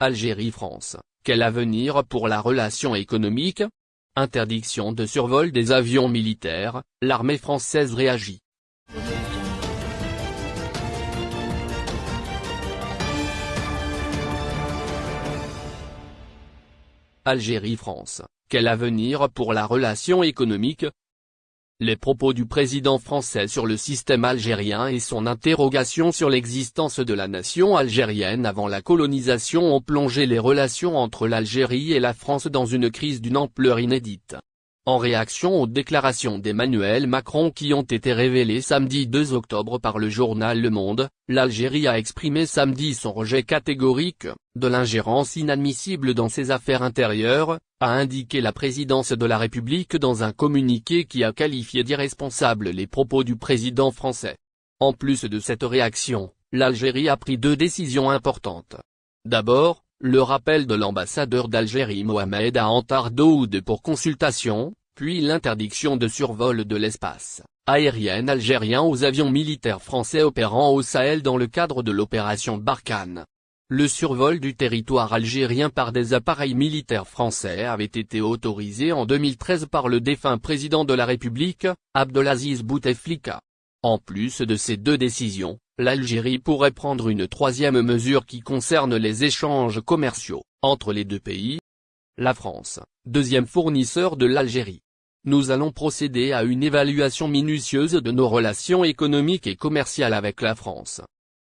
Algérie-France, quel avenir pour la relation économique? Interdiction de survol des avions militaires, l'armée française réagit. Algérie-France, quel avenir pour la relation économique? Les propos du président français sur le système algérien et son interrogation sur l'existence de la nation algérienne avant la colonisation ont plongé les relations entre l'Algérie et la France dans une crise d'une ampleur inédite. En réaction aux déclarations d'Emmanuel Macron qui ont été révélées samedi 2 octobre par le journal Le Monde, l'Algérie a exprimé samedi son rejet catégorique, de l'ingérence inadmissible dans ses affaires intérieures, a indiqué la présidence de la République dans un communiqué qui a qualifié d'irresponsables les propos du président français. En plus de cette réaction, l'Algérie a pris deux décisions importantes. D'abord, le rappel de l'ambassadeur d'Algérie Mohamed Antar Daoud pour consultation, puis l'interdiction de survol de l'espace aérien algérien aux avions militaires français opérant au Sahel dans le cadre de l'opération Barkhane. Le survol du territoire algérien par des appareils militaires français avait été autorisé en 2013 par le défunt président de la République, Abdelaziz Bouteflika. En plus de ces deux décisions, l'Algérie pourrait prendre une troisième mesure qui concerne les échanges commerciaux entre les deux pays. La France, deuxième fournisseur de l'Algérie, nous allons procéder à une évaluation minutieuse de nos relations économiques et commerciales avec la France.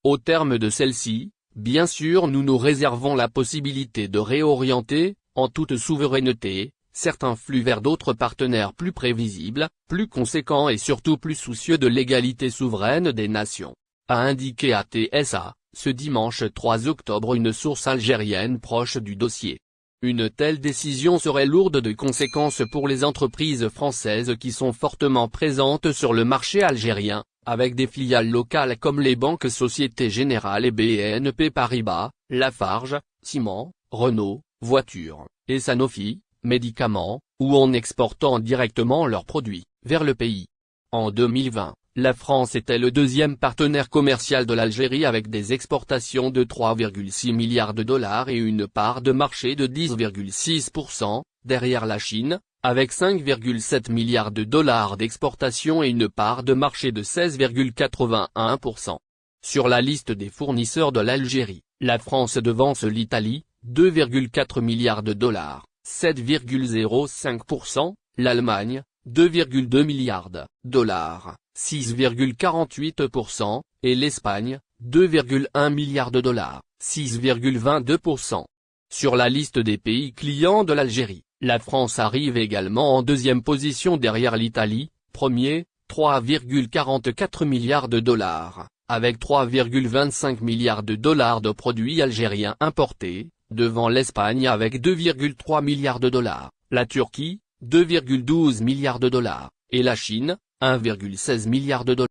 Au terme de celle-ci, bien sûr nous nous réservons la possibilité de réorienter, en toute souveraineté, certains flux vers d'autres partenaires plus prévisibles, plus conséquents et surtout plus soucieux de l'égalité souveraine des nations, a indiqué à TSA, ce dimanche 3 octobre une source algérienne proche du dossier. Une telle décision serait lourde de conséquences pour les entreprises françaises qui sont fortement présentes sur le marché algérien, avec des filiales locales comme les banques Société Générale et BNP Paribas, Lafarge, Ciment, Renault, Voitures, et Sanofi, médicaments, ou en exportant directement leurs produits, vers le pays. En 2020, la France était le deuxième partenaire commercial de l'Algérie avec des exportations de 3,6 milliards de dollars et une part de marché de 10,6%, derrière la Chine, avec 5,7 milliards de dollars d'exportation et une part de marché de 16,81%. Sur la liste des fournisseurs de l'Algérie, la France devance l'Italie, 2,4 milliards de dollars, 7,05%, l'Allemagne, 2,2 milliards de dollars, 6,48%, et l'Espagne, 2,1 milliards de dollars, 6,22%. Sur la liste des pays clients de l'Algérie, la France arrive également en deuxième position derrière l'Italie, premier, 3,44 milliards de dollars, avec 3,25 milliards de dollars de produits algériens importés, devant l'Espagne avec 2,3 milliards de dollars, la Turquie, 2,12 milliards de dollars, et la Chine, 1,16 milliard de dollars.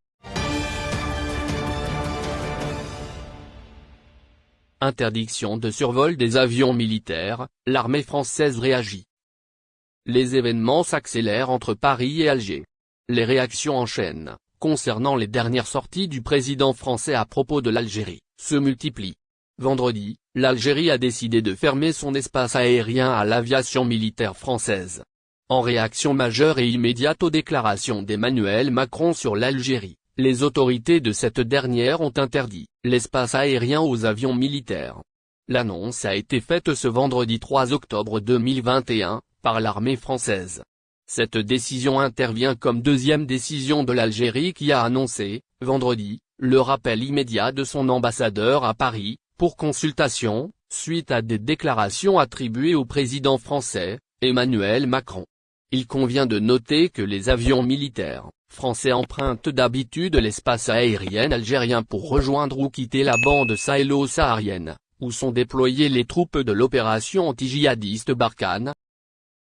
Interdiction de survol des avions militaires, l'armée française réagit. Les événements s'accélèrent entre Paris et Alger. Les réactions en chaîne, concernant les dernières sorties du président français à propos de l'Algérie, se multiplient. Vendredi, l'Algérie a décidé de fermer son espace aérien à l'aviation militaire française. En réaction majeure et immédiate aux déclarations d'Emmanuel Macron sur l'Algérie, les autorités de cette dernière ont interdit l'espace aérien aux avions militaires. L'annonce a été faite ce vendredi 3 octobre 2021, par l'armée française. Cette décision intervient comme deuxième décision de l'Algérie qui a annoncé, vendredi, le rappel immédiat de son ambassadeur à Paris, pour consultation, suite à des déclarations attribuées au président français, Emmanuel Macron. Il convient de noter que les avions militaires français empruntent d'habitude l'espace aérien algérien pour rejoindre ou quitter la bande sahélo-saharienne, où sont déployées les troupes de l'opération anti-djihadiste Barkhane.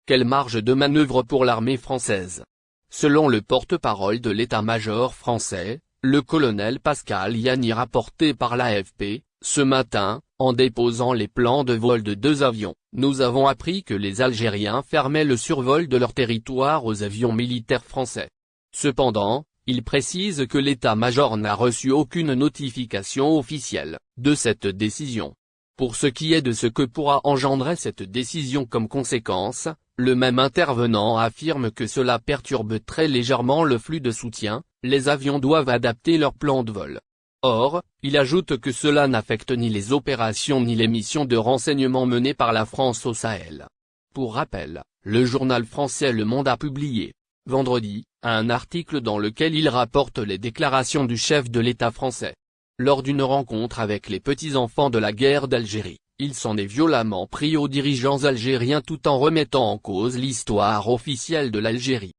Quelle marge de manœuvre pour l'armée française? Selon le porte-parole de l'état-major français, le colonel Pascal Yanni rapporté par l'AFP, ce matin, en déposant les plans de vol de deux avions, nous avons appris que les Algériens fermaient le survol de leur territoire aux avions militaires français. Cependant, il précise que l'état-major n'a reçu aucune notification officielle de cette décision. Pour ce qui est de ce que pourra engendrer cette décision comme conséquence, le même intervenant affirme que cela perturbe très légèrement le flux de soutien, les avions doivent adapter leur plan de vol. Or, il ajoute que cela n'affecte ni les opérations ni les missions de renseignement menées par la France au Sahel. Pour rappel, le journal français Le Monde a publié, vendredi, un article dans lequel il rapporte les déclarations du chef de l'État français. Lors d'une rencontre avec les petits-enfants de la guerre d'Algérie, il s'en est violemment pris aux dirigeants algériens tout en remettant en cause l'histoire officielle de l'Algérie.